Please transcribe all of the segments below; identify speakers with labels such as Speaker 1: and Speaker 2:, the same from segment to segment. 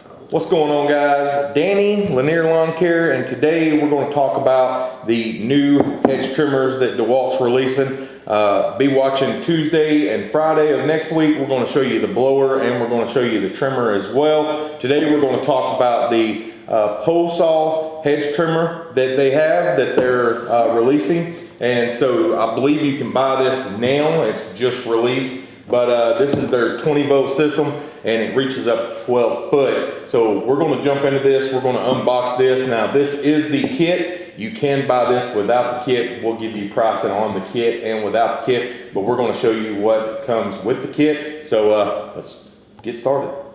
Speaker 1: What's going on guys? Danny, Lanier Lawn Care, and today we're going to talk about the new hedge trimmers that DeWalt's releasing. Uh, be watching Tuesday and Friday of next week. We're going to show you the blower and we're going to show you the trimmer as well. Today we're going to talk about the uh, pole saw hedge trimmer that they have that they're uh, releasing. And so I believe you can buy this now. It's just released but uh, this is their 20 volt system and it reaches up 12 foot. So we're gonna jump into this. We're gonna unbox this. Now this is the kit. You can buy this without the kit. We'll give you pricing on the kit and without the kit, but we're gonna show you what comes with the kit. So uh, let's get started.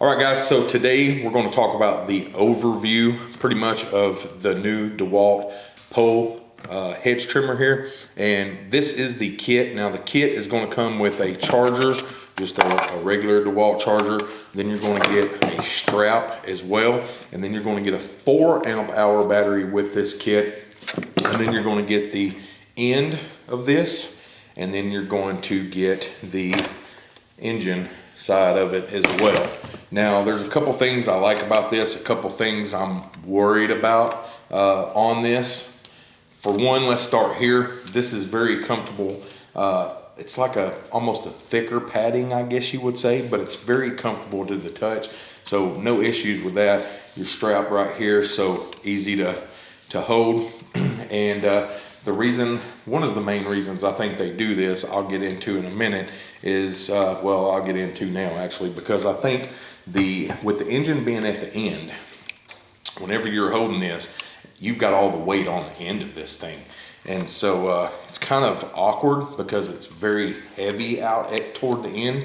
Speaker 1: All right guys, so today we're going to talk about the overview pretty much of the new DeWalt pole uh, hedge trimmer here. And this is the kit. Now the kit is going to come with a charger, just a, a regular DeWalt charger. Then you're going to get a strap as well. And then you're going to get a four amp hour battery with this kit. And then you're going to get the end of this. And then you're going to get the engine side of it as well. Now, there's a couple things I like about this, a couple things I'm worried about uh, on this. For one, let's start here. This is very comfortable. Uh, it's like a almost a thicker padding, I guess you would say, but it's very comfortable to the touch. So no issues with that. Your strap right here, so easy to, to hold. and uh, the reason, one of the main reasons I think they do this, I'll get into in a minute, is, uh, well, I'll get into now actually, because I think the, with the engine being at the end, whenever you're holding this, you've got all the weight on the end of this thing. And so uh, it's kind of awkward because it's very heavy out at toward the end.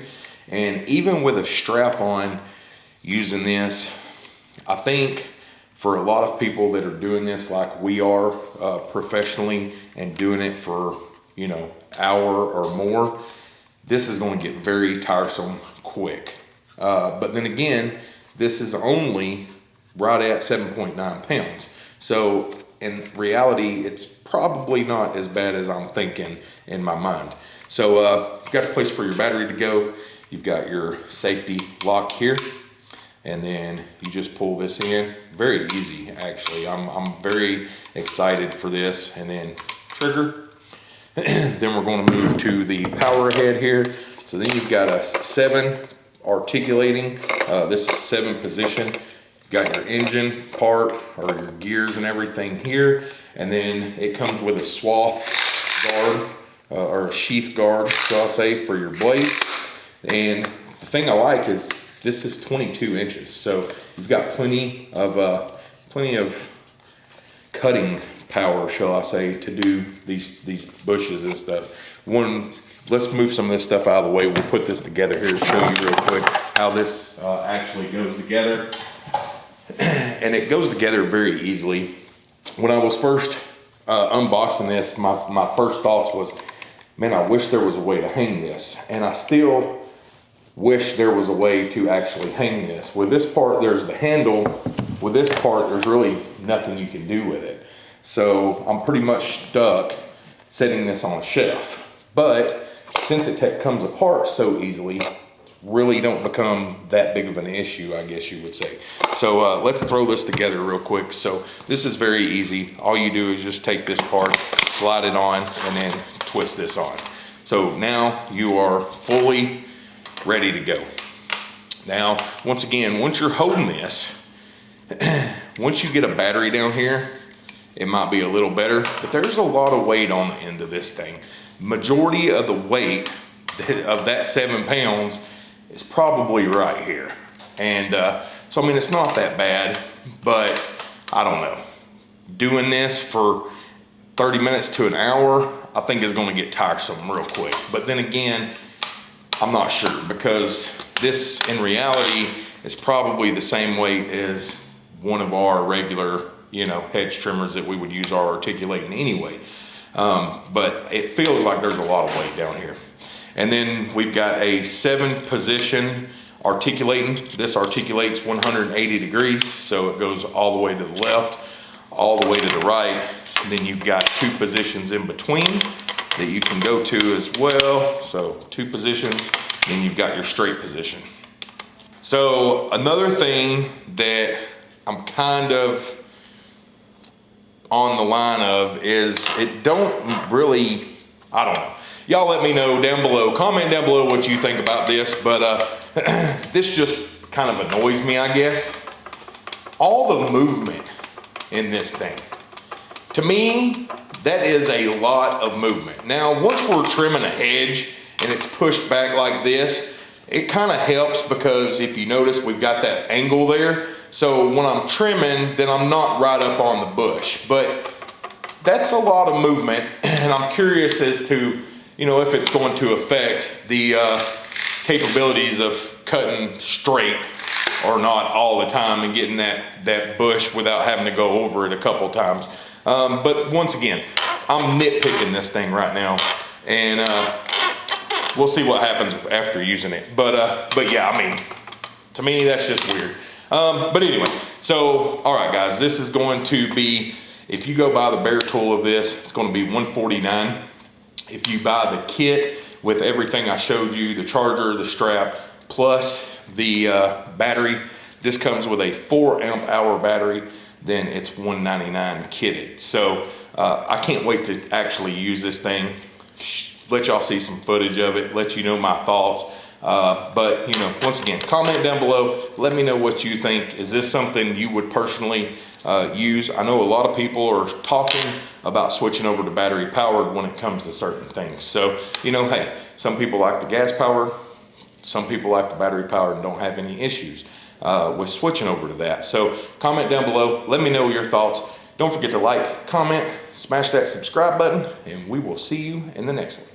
Speaker 1: And even with a strap on using this, I think for a lot of people that are doing this like we are uh, professionally and doing it for, you know, hour or more, this is going to get very tiresome quick. Uh, but then again, this is only right at 7.9 pounds. So in reality, it's probably not as bad as I'm thinking in my mind. So uh, you've got a place for your battery to go. You've got your safety lock here and then you just pull this in. Very easy actually. I'm, I'm very excited for this. And then trigger. Then we're going to move to the power head here. So then you've got a seven articulating uh, this is seven position. Got your engine part or your gears and everything here. And then it comes with a swath guard uh, or a sheath guard shall I say for your blade and the thing I like is this is 22 inches, so you've got plenty of uh, plenty of cutting power, shall I say, to do these these bushes and stuff. One, let's move some of this stuff out of the way. We'll put this together here to show you real quick how this uh, actually goes together. and it goes together very easily. When I was first uh, unboxing this, my, my first thoughts was, man, I wish there was a way to hang this. And I still wish there was a way to actually hang this. With this part, there's the handle. With this part, there's really nothing you can do with it. So I'm pretty much stuck setting this on a shelf. But since it comes apart so easily, really don't become that big of an issue, I guess you would say. So uh, let's throw this together real quick. So this is very easy. All you do is just take this part, slide it on, and then twist this on. So now you are fully ready to go. Now, once again, once you're holding this, once you get a battery down here, it might be a little better, but there's a lot of weight on the end of this thing. Majority of the weight of that seven pounds is probably right here. And uh, so, I mean, it's not that bad, but I don't know. Doing this for 30 minutes to an hour, I think is gonna get tiresome real quick. But then again, I'm not sure because this in reality is probably the same weight as one of our regular, you know, hedge trimmers that we would use our articulating anyway. Um, but it feels like there's a lot of weight down here. And then we've got a seven position articulating. This articulates 180 degrees, so it goes all the way to the left, all the way to the right. And then you've got two positions in between that you can go to as well. So two positions, then you've got your straight position. So another thing that I'm kind of on the line of is it don't really, I don't know. Y'all let me know down below, comment down below what you think about this, but uh, this just kind of annoys me, I guess. All the movement in this thing. To me, that is a lot of movement. Now, once we're trimming a hedge and it's pushed back like this, it kind of helps because if you notice, we've got that angle there. So when I'm trimming, then I'm not right up on the bush. But that's a lot of movement and I'm curious as to, you know, if it's going to affect the uh, capabilities of cutting straight or not all the time and getting that, that bush without having to go over it a couple times. Um, but once again, I'm nitpicking this thing right now and uh, we'll see what happens after using it. But, uh, but yeah, I mean, to me, that's just weird. Um, but anyway, so, all right, guys, this is going to be, if you go buy the bare tool of this, it's going to be 149. If you buy the kit with everything I showed you, the charger, the strap, plus the uh, battery, this comes with a four amp hour battery, then it's 199 kitted. So uh, I can't wait to actually use this thing, let y'all see some footage of it, let you know my thoughts. Uh, but you know, once again, comment down below. Let me know what you think. Is this something you would personally uh, use? I know a lot of people are talking about switching over to battery powered when it comes to certain things. So, you know, hey, some people like the gas powered, some people like the battery powered and don't have any issues uh, with switching over to that. So comment down below, let me know your thoughts. Don't forget to like, comment, smash that subscribe button, and we will see you in the next one.